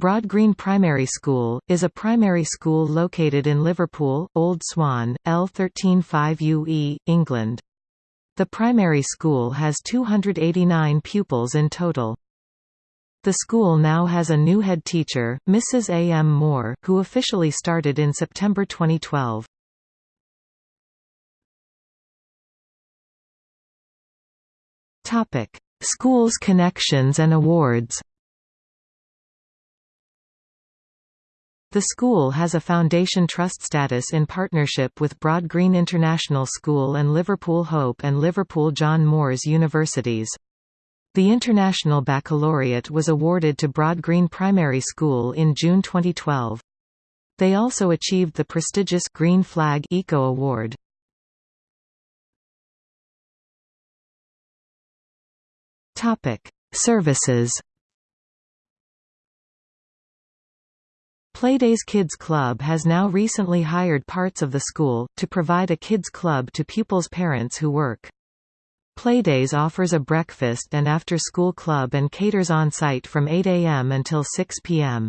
Broad Green Primary School, is a primary school located in Liverpool, Old Swan, L135UE, England. The primary school has 289 pupils in total. The school now has a new head teacher, Mrs. A. M. Moore, who officially started in September 2012. Schools connections and awards The school has a Foundation Trust status in partnership with Broad Green International School and Liverpool Hope and Liverpool John Moores Universities. The International Baccalaureate was awarded to Broad Green Primary School in June 2012. They also achieved the prestigious Green Flag Eco Award. Topic: Services Playdays Kids Club has now recently hired parts of the school, to provide a kids club to pupils' parents who work. Playdays offers a breakfast and after-school club and caters on-site from 8 a.m. until 6 p.m.